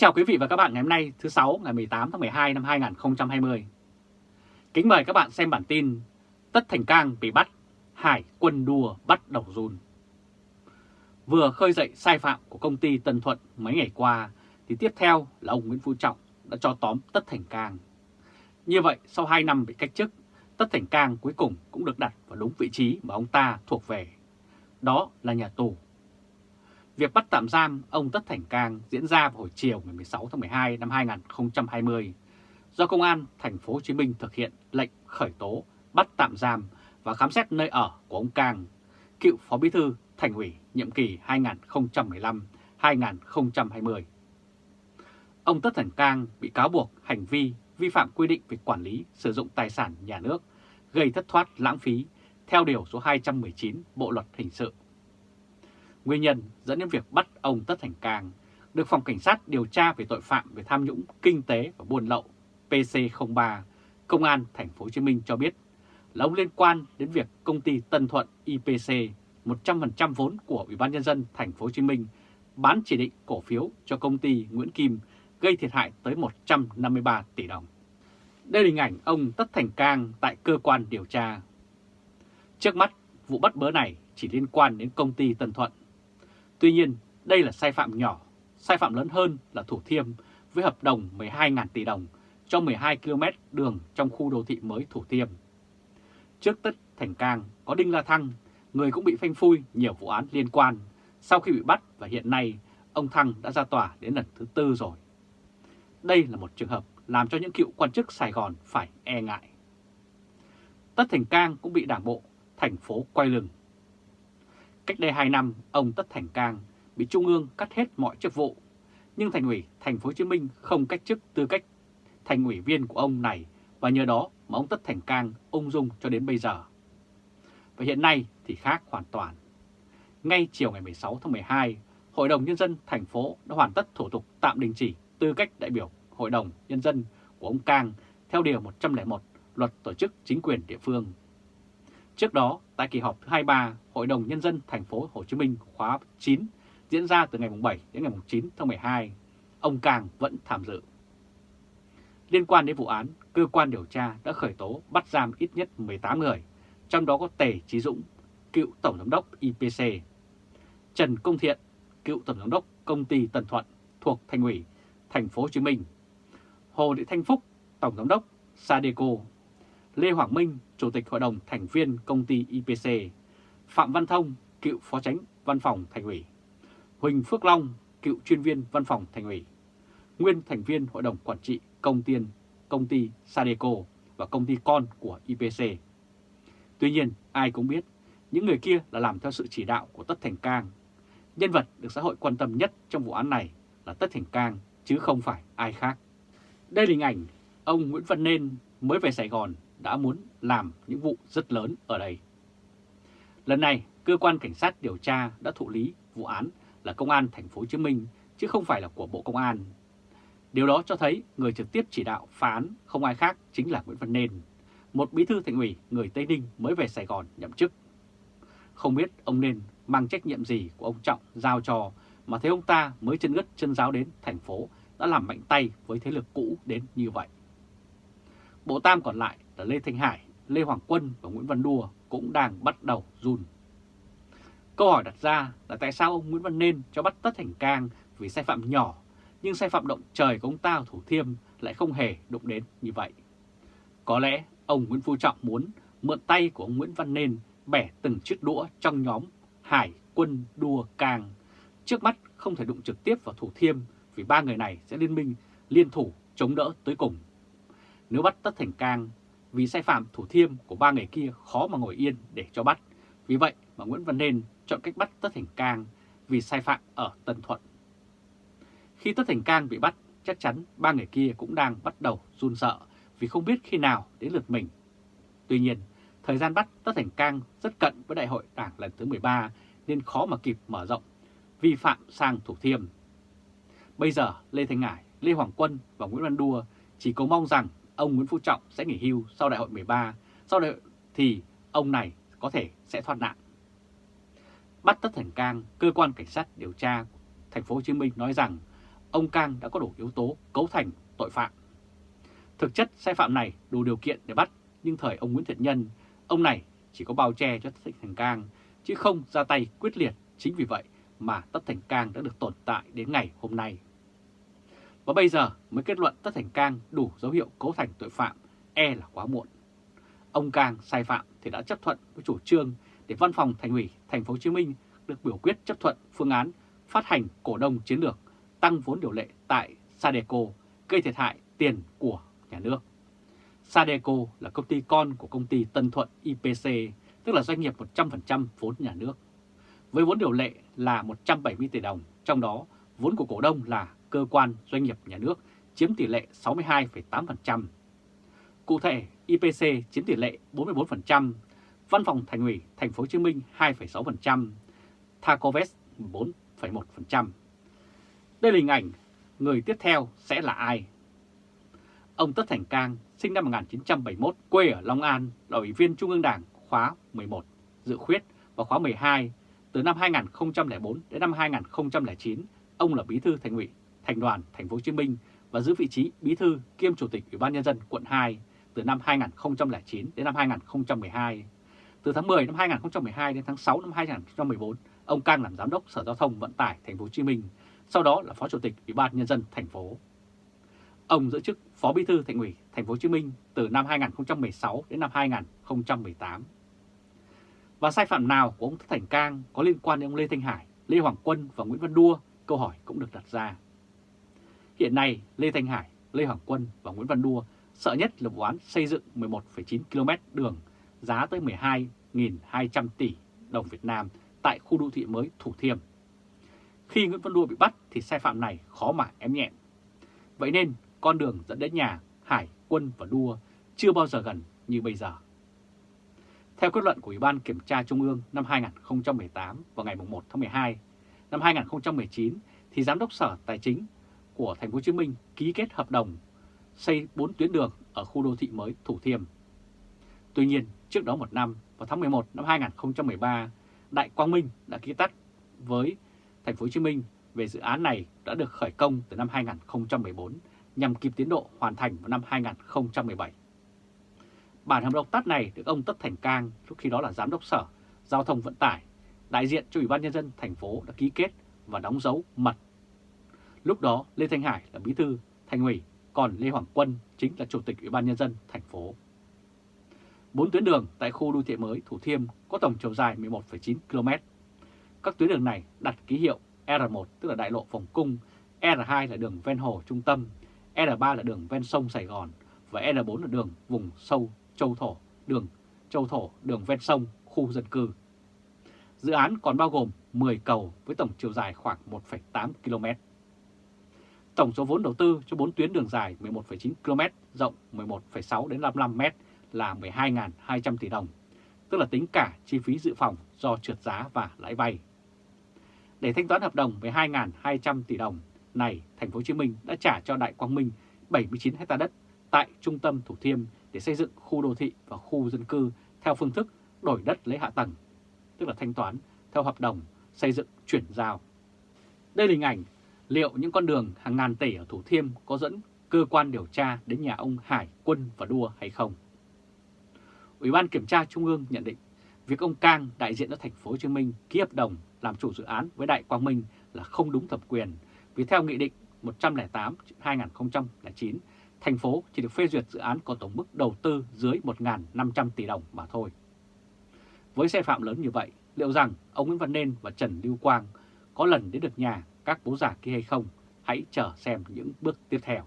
chào quý vị và các bạn ngày hôm nay thứ sáu ngày 18 tháng 12 năm 2020. Kính mời các bạn xem bản tin Tất Thành Cang bị bắt, Hải quân đua bắt đầu run. Vừa khơi dậy sai phạm của công ty Tân Thuận mấy ngày qua thì tiếp theo là ông Nguyễn Phú Trọng đã cho tóm Tất Thành Cang. Như vậy sau 2 năm bị cách chức, Tất Thành Cang cuối cùng cũng được đặt vào đúng vị trí mà ông ta thuộc về. Đó là nhà tù Việc bắt tạm giam ông Tất Thành Cang diễn ra vào hồi chiều ngày 16 tháng 12 năm 2020 do Công an thành phố Hồ Chí Minh thực hiện lệnh khởi tố, bắt tạm giam và khám xét nơi ở của ông Cang, cựu Phó Bí thư Thành ủy nhiệm kỳ 2015-2020. Ông Tất Thành Cang bị cáo buộc hành vi vi phạm quy định về quản lý sử dụng tài sản nhà nước, gây thất thoát lãng phí theo Điều số 219 Bộ Luật Hình sự Nguyên nhân dẫn đến việc bắt ông Tất Thành Cang được Phòng Cảnh sát điều tra về tội phạm về tham nhũng kinh tế và buôn lậu PC03 Công an Thành phố Hồ Chí Minh cho biết là ông liên quan đến việc công ty Tân Thuận IPC 100% vốn của Ủy ban nhân dân Thành phố Hồ Chí Minh bán chỉ định cổ phiếu cho công ty Nguyễn Kim gây thiệt hại tới 153 tỷ đồng. Đây là hình ảnh ông Tất Thành Cang tại cơ quan điều tra. Trước mắt, vụ bắt bớ này chỉ liên quan đến công ty Tân Thuận Tuy nhiên, đây là sai phạm nhỏ, sai phạm lớn hơn là Thủ Thiêm với hợp đồng 12.000 tỷ đồng cho 12 km đường trong khu đô thị mới Thủ Thiêm. Trước tất Thành Cang có Đinh La Thăng, người cũng bị phanh phui nhiều vụ án liên quan sau khi bị bắt và hiện nay ông Thăng đã ra tòa đến lần thứ tư rồi. Đây là một trường hợp làm cho những cựu quan chức Sài Gòn phải e ngại. Tất Thành Cang cũng bị đảng bộ thành phố quay lưng Cách đây 2 năm, ông Tất Thành Cang bị Trung ương cắt hết mọi chức vụ, nhưng Thành ủy Thành phố Hồ Chí Minh không cách chức tư cách thành ủy viên của ông này và nhờ đó mà ông Tất Thành Cang ung dung cho đến bây giờ. Và hiện nay thì khác hoàn toàn. Ngay chiều ngày 16 tháng 12, Hội đồng Nhân dân thành phố đã hoàn tất thủ tục tạm đình chỉ tư cách đại biểu Hội đồng Nhân dân của ông Cang theo Điều 101 Luật Tổ chức Chính quyền Địa phương Trước đó, tại kỳ họp thứ 23, Hội đồng Nhân dân thành phố Hồ Chí Minh khóa 9 diễn ra từ ngày 7 đến ngày 9 tháng 12, ông Càng vẫn tham dự. Liên quan đến vụ án, cơ quan điều tra đã khởi tố bắt giam ít nhất 18 người, trong đó có Tề Chí Dũng, cựu Tổng Giám đốc IPC, Trần Công Thiện, cựu Tổng Giám đốc Công ty Tân Thuận thuộc Thành ủy Thành phố Hồ Chí Minh, Hồ Thị Thanh Phúc, Tổng Giám đốc Sadeco Lê Hoàng Minh, Chủ tịch Hội đồng Thành viên Công ty IPC, Phạm Văn Thông, cựu Phó Tránh Văn phòng Thành ủy, Huỳnh Phước Long, cựu chuyên viên Văn phòng Thành ủy, nguyên thành viên Hội đồng Quản trị Công tiên, Công ty Sadeco và công ty con của IPC. Tuy nhiên, ai cũng biết, những người kia là làm theo sự chỉ đạo của Tất Thành Cang. Nhân vật được xã hội quan tâm nhất trong vụ án này là Tất Thành Cang, chứ không phải ai khác. Đây là hình ảnh ông Nguyễn Văn Nên mới về Sài Gòn đã muốn làm những vụ rất lớn ở đây. Lần này, cơ quan cảnh sát điều tra đã thụ lý vụ án là công an thành phố Hồ Chí Minh chứ không phải là của Bộ Công an. Điều đó cho thấy người trực tiếp chỉ đạo phá án không ai khác chính là Nguyễn Văn Nên, một bí thư thành ủy người Tây Ninh mới về Sài Gòn nhậm chức. Không biết ông Nên mang trách nhiệm gì của ông Trọng giao cho mà thấy ông ta mới chân ngất chân giáo đến thành phố đã làm mạnh tay với thế lực cũ đến như vậy. Bộ Tam còn lại là Lê Thanh Hải, Lê Hoàng Quân và Nguyễn Văn đua cũng đang bắt đầu run. Câu hỏi đặt ra là tại sao ông Nguyễn Văn Nên cho bắt Tất Thành Cang vì sai phạm nhỏ, nhưng sai phạm động trời của ông ta Thủ Thiêm lại không hề đụng đến như vậy. Có lẽ ông Nguyễn Phú Trọng muốn mượn tay của ông Nguyễn Văn Nên bẻ từng chiếc đũa trong nhóm Hải Quân Đua Cang. Trước mắt không thể đụng trực tiếp vào Thủ Thiêm vì ba người này sẽ liên minh liên thủ chống đỡ tới cùng. Nếu bắt Tất Thành Cang vì sai phạm thủ thiêm của ba người kia khó mà ngồi yên để cho bắt. Vì vậy mà Nguyễn Văn Nên chọn cách bắt Tất Thành Cang vì sai phạm ở Tân Thuận. Khi Tất Thành Cang bị bắt, chắc chắn ba người kia cũng đang bắt đầu run sợ vì không biết khi nào đến lượt mình. Tuy nhiên, thời gian bắt Tất Thành Cang rất cận với đại hội đảng lần thứ 13 nên khó mà kịp mở rộng, vi phạm sang thủ thiêm. Bây giờ Lê Thanh Ngải, Lê Hoàng Quân và Nguyễn Văn Đua chỉ cầu mong rằng ông Nguyễn Phú Trọng sẽ nghỉ hưu sau đại hội 13, sau đại hội thì ông này có thể sẽ thoát nạn. Bắt Tất Thành Cang, cơ quan cảnh sát điều tra thành phố Hồ Chí Minh nói rằng ông Cang đã có đủ yếu tố cấu thành tội phạm. Thực chất sai phạm này đủ điều kiện để bắt, nhưng thời ông Nguyễn Thiện Nhân, ông này chỉ có bao che cho Tất Thành Cang, chứ không ra tay quyết liệt. Chính vì vậy mà Tất Thành Cang đã được tồn tại đến ngày hôm nay. Và bây giờ mới kết luận Tất Thành Cang đủ dấu hiệu cấu thành tội phạm, e là quá muộn. Ông Cang sai phạm thì đã chấp thuận với chủ trương để Văn phòng Thành ủy Thành phố Hồ Chí Minh được biểu quyết chấp thuận phương án phát hành cổ đông chiến lược tăng vốn điều lệ tại Sadeco gây thiệt hại tiền của nhà nước. Sadeco là công ty con của công ty Tân Thuận IPC, tức là doanh nghiệp 100% vốn nhà nước. Với vốn điều lệ là 170 tỷ đồng, trong đó vốn của cổ đông là cơ quan doanh nghiệp nhà nước chiếm tỷ lệ 62,8%. Cụ thể, IPC chiếm tỷ lệ 44%, Văn phòng Thành ủy Thành phố Hồ Chí Minh 2,6%, Thacovest 4,1%. Đây là hình ảnh người tiếp theo sẽ là ai? Ông Tất Thành Cang, sinh năm 1971, quê ở Long An, là Ủy viên Trung ương Đảng khóa 11, dự khuyết và khóa 12. Từ năm 2004 đến năm 2009, ông là Bí thư Thành ủy, Thành đoàn Thành phố Hồ Chí Minh và giữ vị trí Bí thư kiêm Chủ tịch Ủy ban nhân dân quận 2 từ năm 2009 đến năm 2012. Từ tháng 10 năm 2012 đến tháng 6 năm 2014, ông Cang làm giám đốc Sở Giao thông Vận tải Thành phố Hồ Chí Minh, sau đó là Phó Chủ tịch Ủy ban nhân dân thành phố. Ông giữ chức Phó Bí thư Thành ủy Thành phố Hồ Chí Minh từ năm 2016 đến năm 2018. Và sai phạm nào của ông Thành Cang có liên quan đến ông Lê Thanh Hải, Lê Hoàng Quân và Nguyễn Văn Đua? Câu hỏi cũng được đặt ra. Hiện nay, Lê Thanh Hải, Lê Hoàng Quân và Nguyễn Văn Đua sợ nhất là vụ án xây dựng 11,9 km đường giá tới 12.200 tỷ đồng Việt Nam tại khu đô thị mới Thủ Thiêm. Khi Nguyễn Văn Đua bị bắt thì sai phạm này khó mà ém nhẹm. Vậy nên con đường dẫn đến nhà Hải, Quân và Đua chưa bao giờ gần như bây giờ. Theo kết luận của Ủy ban Kiểm tra Trung ương năm 2018 vào ngày 1 tháng 12 năm 2019 thì Giám đốc Sở Tài chính của Thành phố Hồ Chí Minh ký kết hợp đồng xây 4 tuyến đường ở khu đô thị mới Thủ Thiêm. Tuy nhiên, trước đó một năm, vào tháng 11 năm 2013, Đại Quang Minh đã ký tắt với Thành phố Hồ Chí Minh về dự án này đã được khởi công từ năm 2014 nhằm kịp tiến độ hoàn thành vào năm 2017. Bản hợp đồng tắt này được ông Tất Thành Cang, lúc khi đó là Giám đốc Sở Giao thông Vận tải, đại diện cho Ủy ban Nhân dân thành phố đã ký kết và đóng dấu mật. Lúc đó Lê Thanh Hải là bí thư thành ủy, còn Lê Hoàng Quân chính là Chủ tịch Ủy ban Nhân dân thành phố. Bốn tuyến đường tại khu đô thị mới Thủ Thiêm có tổng chiều dài 11,9 km. Các tuyến đường này đặt ký hiệu R1 tức là đại lộ phòng Cung, R2 là đường ven hồ trung tâm, R3 là đường ven sông Sài Gòn và R4 là đường vùng sâu Châu Thổ, đường Châu Thổ, đường ven sông, khu dân cư. Dự án còn bao gồm 10 cầu với tổng chiều dài khoảng 1,8 km. Tổng số vốn đầu tư cho 4 tuyến đường dài 11,9 km, rộng 11,6 đến 55 m là 12.200 tỷ đồng, tức là tính cả chi phí dự phòng do trượt giá và lãi vay. Để thanh toán hợp đồng 12.200 tỷ đồng này, thành phố Hồ Chí Minh đã trả cho Đại Quang Minh 79 hecta đất tại trung tâm Thủ Thiêm để xây dựng khu đô thị và khu dân cư theo phương thức đổi đất lấy hạ tầng, tức là thanh toán theo hợp đồng xây dựng chuyển giao. Đây là hình ảnh liệu những con đường hàng ngàn tỷ ở Thủ Thiêm có dẫn cơ quan điều tra đến nhà ông Hải, Quân và Đua hay không. Ủy ban Kiểm tra Trung ương nhận định việc ông Cang đại diện cho thành phố Hồ Chí Minh ký hợp đồng làm chủ dự án với Đại Quang Minh là không đúng thẩm quyền vì theo Nghị định 108-2009, thành phố chỉ được phê duyệt dự án có tổng mức đầu tư dưới 1.500 tỷ đồng mà thôi. Với sai phạm lớn như vậy, liệu rằng ông Nguyễn Văn Nên và Trần Lưu Quang có lần đến được nhà các bố già kia hay không? Hãy chờ xem những bước tiếp theo.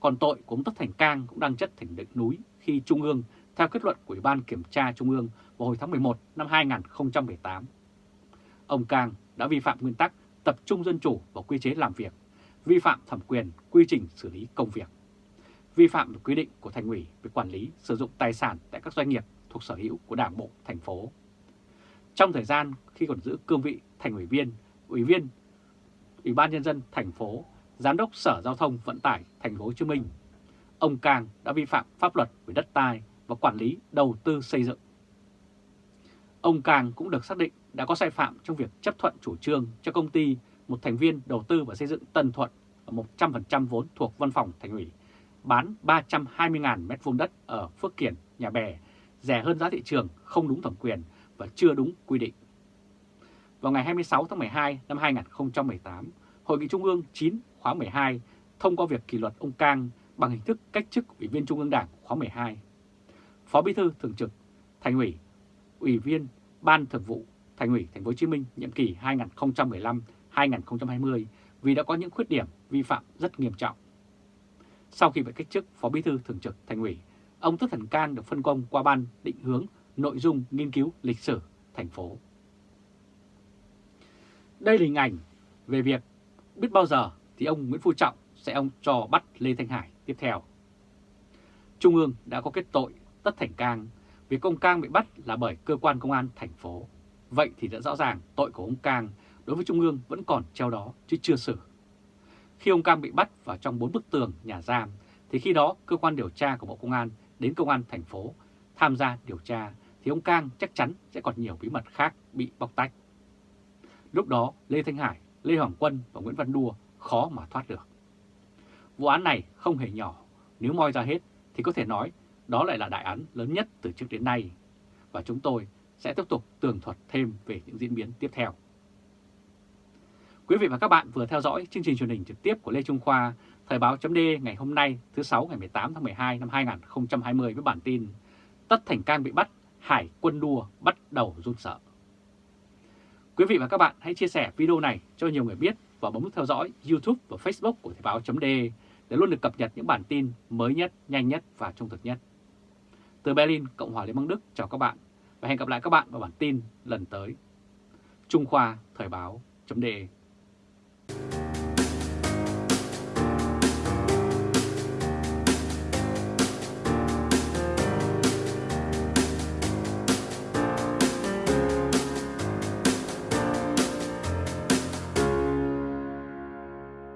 Còn tội của ông Tất Thành Cang cũng đang chất thành đỉnh núi khi Trung ương theo kết luận của Ủy ban Kiểm tra Trung ương vào hồi tháng 11 năm 2018. Ông Cang đã vi phạm nguyên tắc tập trung dân chủ và quy chế làm việc, vi phạm thẩm quyền quy trình xử lý công việc, vi phạm quy định của Thành ủy về quản lý sử dụng tài sản tại các doanh nghiệp thuộc sở hữu của Đảng bộ thành phố. Trong thời gian khi còn giữ cương vị thành ủy viên, ủy viên Ủy ban nhân dân thành phố, giám đốc Sở Giao thông Vận tải thành phố Hồ Chí Minh, ông Cang đã vi phạm pháp luật về đất đai và quản lý đầu tư xây dựng. Ông Cang cũng được xác định đã có sai phạm trong việc chấp thuận chủ trương cho công ty một thành viên đầu tư và xây dựng Tân Thuận ở 100% vốn thuộc văn phòng thành ủy, bán 320.000 m2 đất ở Phước Kiển, Nhà Bè, rẻ hơn giá thị trường, không đúng thẩm quyền và chưa đúng quy định. Vào ngày 26 tháng 12 năm 2018, Hội nghị Trung ương 9 khóa 12 thông qua việc kỷ luật ông Cang bằng hình thức cách chức Ủy viên Trung ương Đảng khóa 12. Phó Bí thư Thường trực Thành ủy, Ủy viên Ban Thường vụ Thành ủy Thành phố Hồ Chí Minh nhiệm kỳ 2015-2020 vì đã có những khuyết điểm vi phạm rất nghiêm trọng. Sau khi bị cách chức Phó Bí thư Thường trực Thành ủy, ông Tất Thần Cang được phân công qua ban định hướng nội dung nghiên cứu lịch sử thành phố. Đây là hình ảnh về việc biết bao giờ thì ông Nguyễn Phú Trọng sẽ ông cho bắt Lê Thanh Hải tiếp theo. Trung ương đã có kết tội Tất Thành Cang vì ông Cang bị bắt là bởi cơ quan công an thành phố. Vậy thì đã rõ ràng tội của ông Cang đối với Trung ương vẫn còn treo đó chứ chưa xử. Khi ông Cang bị bắt vào trong bốn bức tường nhà giam, thì khi đó cơ quan điều tra của Bộ Công an đến công an thành phố tham gia điều tra, thì ông Cang chắc chắn sẽ còn nhiều bí mật khác bị bóc tách. Lúc đó Lê Thanh Hải, Lê Hoàng Quân và Nguyễn Văn Đua khó mà thoát được. Vụ án này không hề nhỏ, nếu moi ra hết thì có thể nói đó lại là đại án lớn nhất từ trước đến nay. Và chúng tôi sẽ tiếp tục tường thuật thêm về những diễn biến tiếp theo. Quý vị và các bạn vừa theo dõi chương trình truyền hình trực tiếp của Lê Trung Khoa, Thời báo chấm ngày hôm nay thứ 6 ngày 18 tháng 12 năm 2020 với bản tin Tất Thành Cang bị bắt, Hải quân đua bắt đầu run sợ. Quý vị và các bạn hãy chia sẻ video này cho nhiều người biết và bấm nút theo dõi YouTube và Facebook của Thời báo .de để luôn được cập nhật những bản tin mới nhất, nhanh nhất và trung thực nhất. Từ Berlin, Cộng hòa Liên bang Đức chào các bạn và hẹn gặp lại các bạn vào bản tin lần tới. Trung Khoa Thời báo .de.